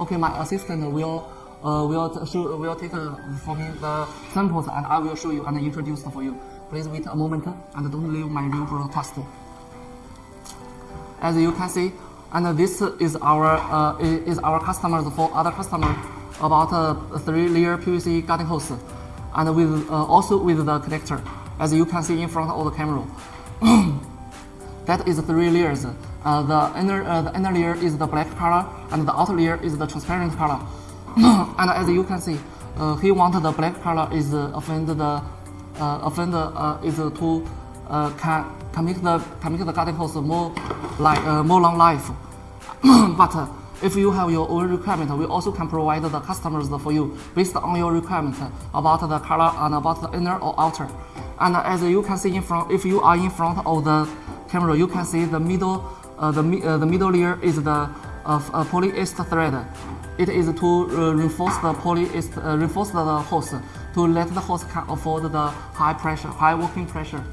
Okay, my assistant will uh, will show, will take uh, for me the samples and I will show you and introduce for you. Please wait a moment and don't leave my real broadcast. As you can see, and this is our uh, is our customers for other customers about uh, three layer PVC garden hose, and with uh, also with the connector, as you can see in front of the camera. that is three layers. Uh, the inner uh, the inner layer is the black color, and the outer layer is the transparent color. and as you can see, uh, he wanted the black color is uh, offend the uh, offend uh, is to can can make the can make the garden hose more like more long life. but if you have your own requirement, we also can provide the customers for you based on your requirement about the color and about the inner or outer. And as you can see in front, if you are in front of the camera, you can see the middle, the, uh, the middle layer is the uh, uh, polyester thread. It is to uh, reinforce the polyester, uh, reinforce the hose to let the hose can afford the high pressure, high working pressure.